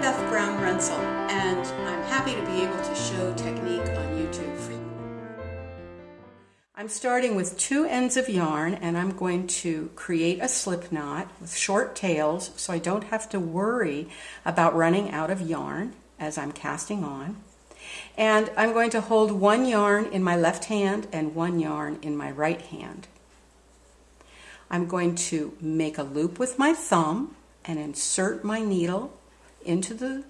Beth Brown Reinsel and I'm happy to be able to show technique on YouTube for you. I'm starting with two ends of yarn and I'm going to create a slip knot with short tails so I don't have to worry about running out of yarn as I'm casting on. And I'm going to hold one yarn in my left hand and one yarn in my right hand. I'm going to make a loop with my thumb and insert my needle into the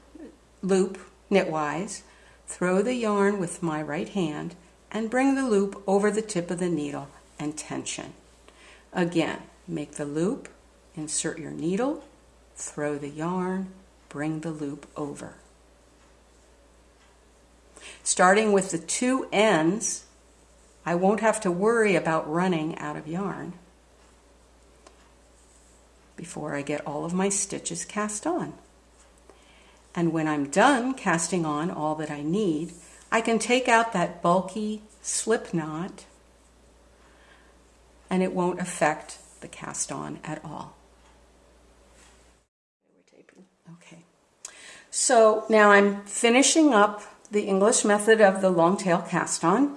loop knitwise, throw the yarn with my right hand, and bring the loop over the tip of the needle and tension. Again, make the loop, insert your needle, throw the yarn, bring the loop over. Starting with the two ends, I won't have to worry about running out of yarn before I get all of my stitches cast on. And when I'm done casting on all that I need, I can take out that bulky slip knot and it won't affect the cast on at all. Okay, so now I'm finishing up the English method of the long tail cast on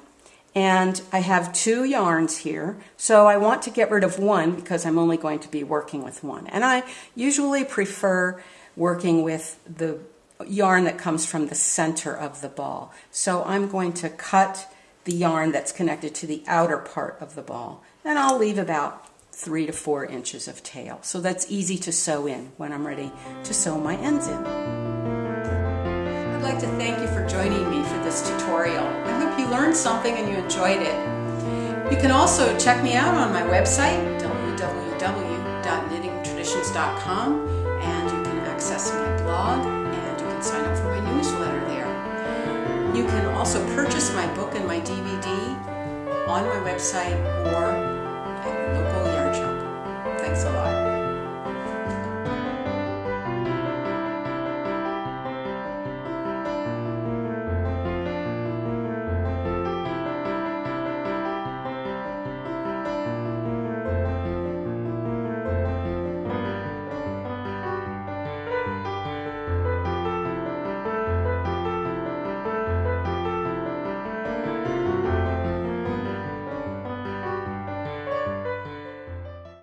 and I have two yarns here. So I want to get rid of one because I'm only going to be working with one. And I usually prefer working with the yarn that comes from the center of the ball. So I'm going to cut the yarn that's connected to the outer part of the ball and I'll leave about three to four inches of tail. So that's easy to sew in when I'm ready to sew my ends in. I'd like to thank you for joining me for this tutorial. I hope you learned something and you enjoyed it. You can also check me out on my website, www.knittingtraditions.com access my blog and you can sign up for my newsletter there. You can also purchase my book and my DVD on my website or